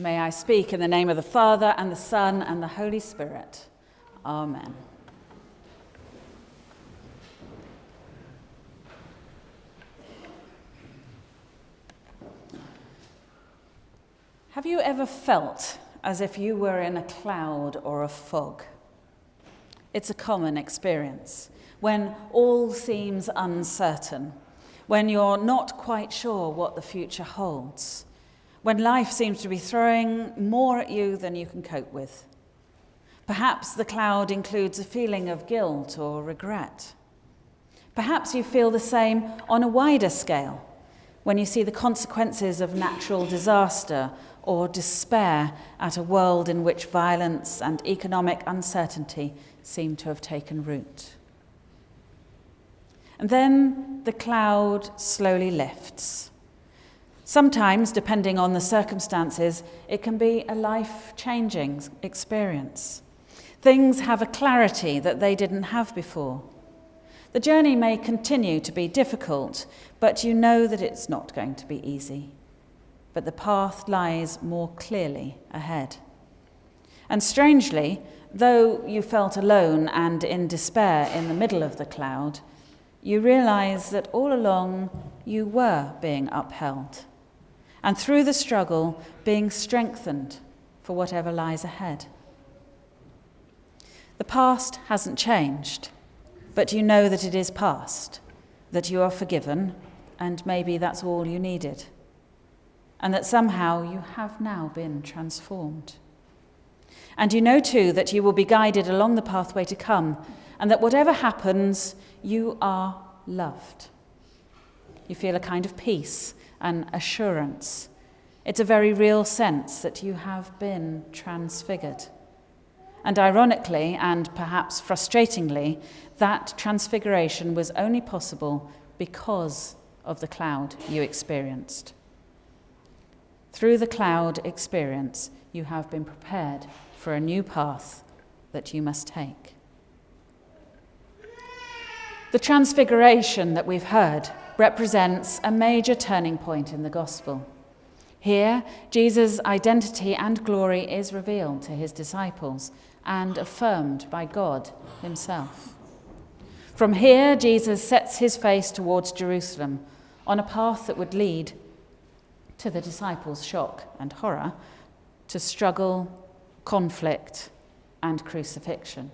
May I speak in the name of the Father, and the Son, and the Holy Spirit. Amen. Have you ever felt as if you were in a cloud or a fog? It's a common experience when all seems uncertain, when you're not quite sure what the future holds when life seems to be throwing more at you than you can cope with. Perhaps the cloud includes a feeling of guilt or regret. Perhaps you feel the same on a wider scale when you see the consequences of natural disaster or despair at a world in which violence and economic uncertainty seem to have taken root. And then the cloud slowly lifts Sometimes, depending on the circumstances, it can be a life changing experience. Things have a clarity that they didn't have before. The journey may continue to be difficult, but you know that it's not going to be easy. But the path lies more clearly ahead. And strangely, though you felt alone and in despair in the middle of the cloud, you realize that all along you were being upheld and through the struggle, being strengthened for whatever lies ahead. The past hasn't changed, but you know that it is past, that you are forgiven, and maybe that's all you needed, and that somehow you have now been transformed. And you know too that you will be guided along the pathway to come, and that whatever happens, you are loved. You feel a kind of peace and assurance. It's a very real sense that you have been transfigured. And ironically, and perhaps frustratingly, that transfiguration was only possible because of the cloud you experienced. Through the cloud experience, you have been prepared for a new path that you must take. The transfiguration that we've heard represents a major turning point in the gospel. Here, Jesus' identity and glory is revealed to his disciples and affirmed by God himself. From here, Jesus sets his face towards Jerusalem on a path that would lead to the disciples' shock and horror, to struggle, conflict, and crucifixion,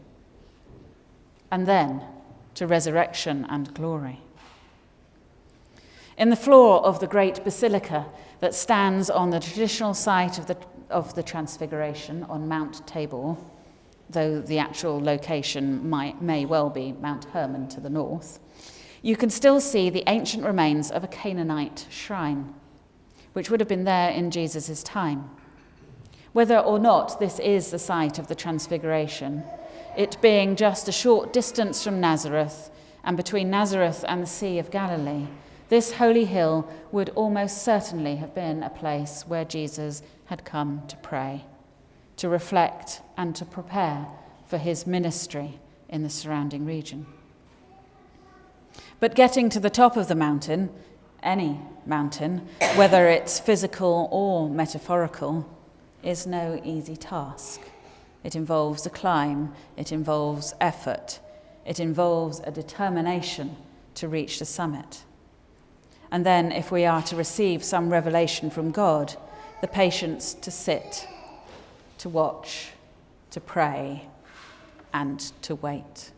and then to resurrection and glory. In the floor of the great basilica that stands on the traditional site of the, of the Transfiguration on Mount Tabor, though the actual location might, may well be Mount Hermon to the north, you can still see the ancient remains of a Canaanite shrine, which would have been there in Jesus' time. Whether or not this is the site of the Transfiguration, it being just a short distance from Nazareth and between Nazareth and the Sea of Galilee, this holy hill would almost certainly have been a place where Jesus had come to pray, to reflect, and to prepare for his ministry in the surrounding region. But getting to the top of the mountain, any mountain, whether it's physical or metaphorical, is no easy task. It involves a climb, it involves effort, it involves a determination to reach the summit. And then, if we are to receive some revelation from God, the patience to sit, to watch, to pray, and to wait.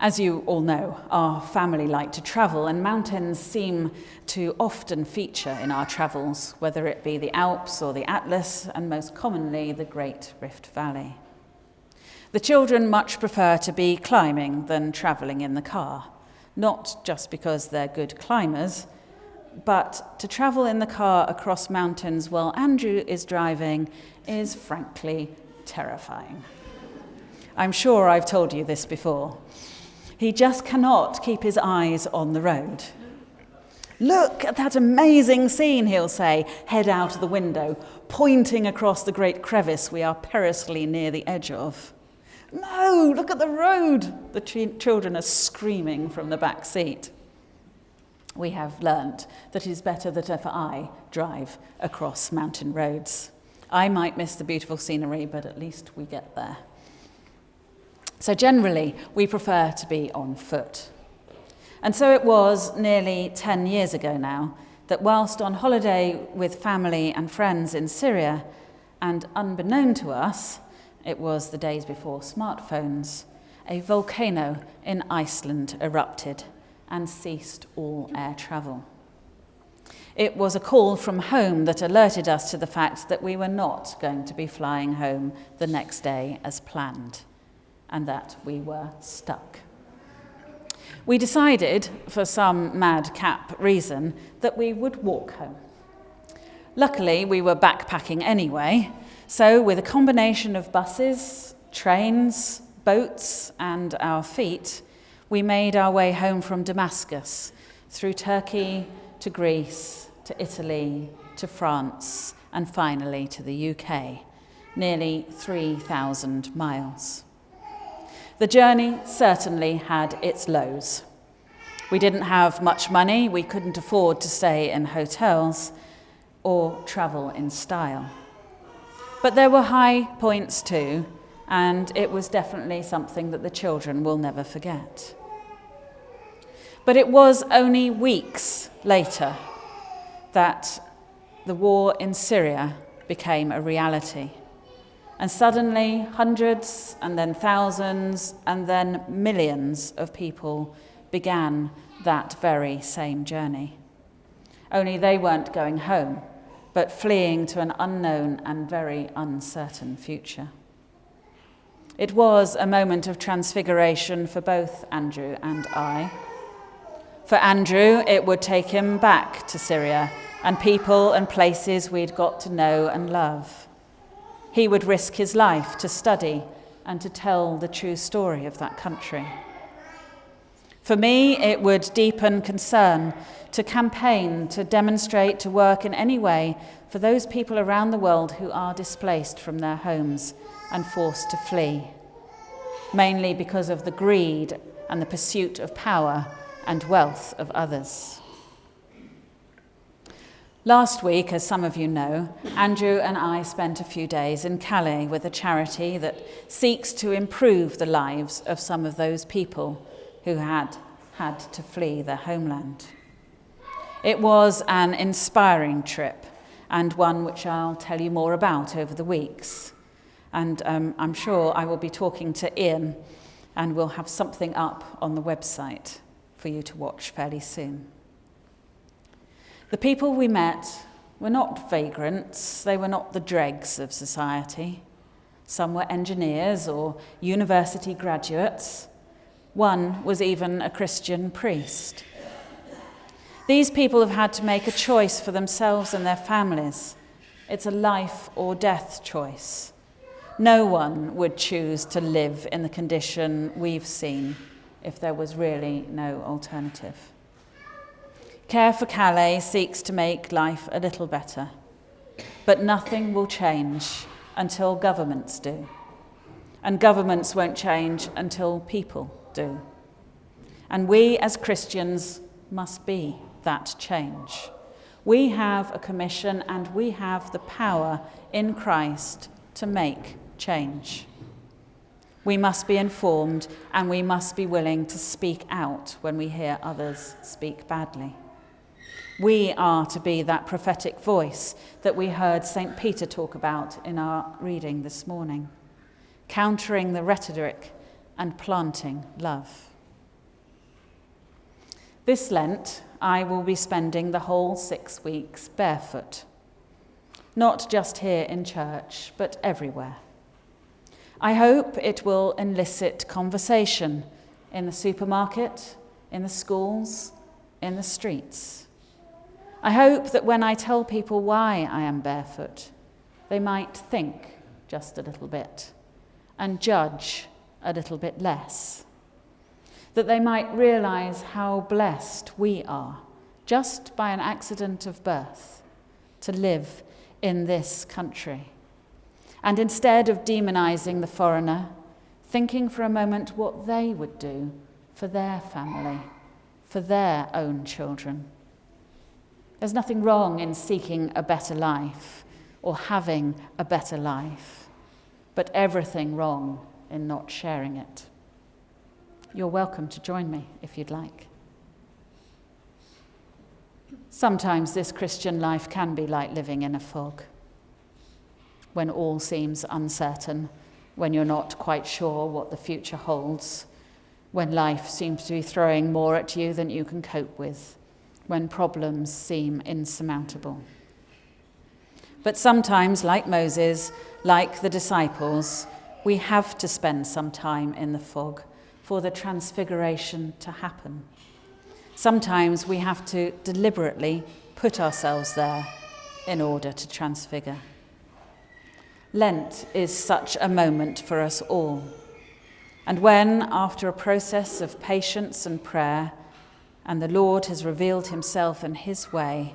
As you all know, our family like to travel, and mountains seem to often feature in our travels, whether it be the Alps or the Atlas, and most commonly the Great Rift Valley. The children much prefer to be climbing than travelling in the car not just because they're good climbers, but to travel in the car across mountains while Andrew is driving is frankly terrifying. I'm sure I've told you this before. He just cannot keep his eyes on the road. Look at that amazing scene, he'll say, head out of the window, pointing across the great crevice we are perilously near the edge of. No, look at the road, the ch- children are screaming from the back seat. we have learnt that it is better that if I drive across mountain roads. I might miss the beautiful scenery, but at least we get there. So generally, we prefer to be on foot. And so it was nearly 10 years ago now that whilst on holiday with family and friends in Syria, and unbeknown to us, it was the days before smartphones, a volcano in Iceland erupted and ceased all air travel. It was a call from home that alerted us to the fact that we were not going to be flying home the next day as planned, and that we were stuck. We decided, for some madcap reason, that we would walk home. Luckily, we were backpacking anyway, so with a combination of buses, trains, boats, and our feet, we made our way home from Damascus through Turkey to Greece to Italy to France and finally to the UK, nearly 3,000 miles. The journey certainly had its lows. We didn't have much money, we couldn't afford to stay in hotels or travel in style. But there were high points too, and it was definitely something that the children will never forget. But it was only weeks later that the war in Syria became a reality. And suddenly, hundreds and then thousands and then millions of people began that very same journey. Only they weren't going home, but fleeing to an unknown and very uncertain future. It was a moment of transfiguration for both Andrew and I. For Andrew, it would take him back to Syria and people and places we'd got to know and love. He would risk his life to study and to tell the true story of that country. For me, it would deepen concern to campaign, to demonstrate, to work in any way for those people around the world who are displaced from their homes and forced to flee, mainly because of the greed and the pursuit of power and wealth of others. Last week, as some of you know, Andrew and I spent a few days in Calais with a charity that seeks to improve the lives of some of those people who had had to flee their homeland. It was an inspiring trip and one which I'll tell you more about over the weeks. And um, I'm sure I will be talking to Ian and we'll have something up on the website for you to watch fairly soon. The people we met were not vagrants, they were not the dregs of society. Some were engineers or university graduates. One was even a Christian priest. These people have had to make a choice for themselves and their families. It's a life or death choice. No one would choose to live in the condition we've seen if there was really no alternative. Care for Calais seeks to make life a little better, but nothing will change until governments do. And governments won't change until people do. And we as Christians must be that change. We have a commission and we have the power in Christ to make change. We must be informed and we must be willing to speak out when we hear others speak badly. We are to be that prophetic voice that we heard St. Peter talk about in our reading this morning, countering the rhetoric and planting love. This Lent, I will be spending the whole six weeks barefoot, not just here in church, but everywhere. I hope it will elicit conversation in the supermarket, in the schools, in the streets. I hope that when I tell people why I am barefoot, they might think just a little bit and judge a little bit less. That they might realize how blessed we are, just by an accident of birth, to live in this country and instead of demonizing the foreigner, thinking for a moment what they would do for their family, for their own children. There's nothing wrong in seeking a better life or having a better life, but everything wrong in not sharing it. You're welcome to join me if you'd like. Sometimes this Christian life can be like living in a fog, when all seems uncertain, when you're not quite sure what the future holds, when life seems to be throwing more at you than you can cope with, when problems seem insurmountable. But sometimes, like Moses, like the disciples, we have to spend some time in the fog for the transfiguration to happen. Sometimes we have to deliberately put ourselves there in order to transfigure. Lent is such a moment for us all. And when, after a process of patience and prayer, and the Lord has revealed himself in his way,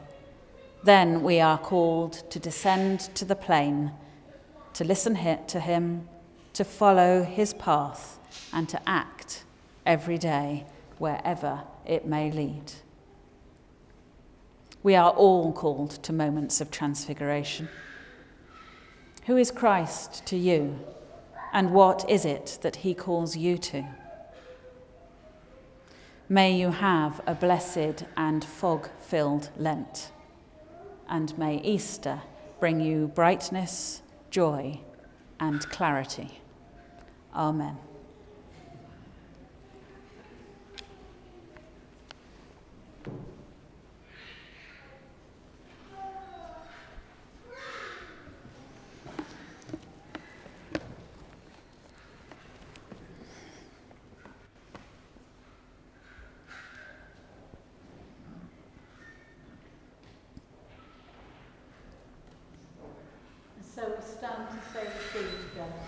then we are called to descend to the plain, to listen to him, to follow his path, and to act every day wherever it may lead. We are all called to moments of transfiguration. Who is Christ to you, and what is it that he calls you to? May you have a blessed and fog filled Lent, and may Easter bring you brightness, joy, and clarity. Amen. So we stand to say the creed together.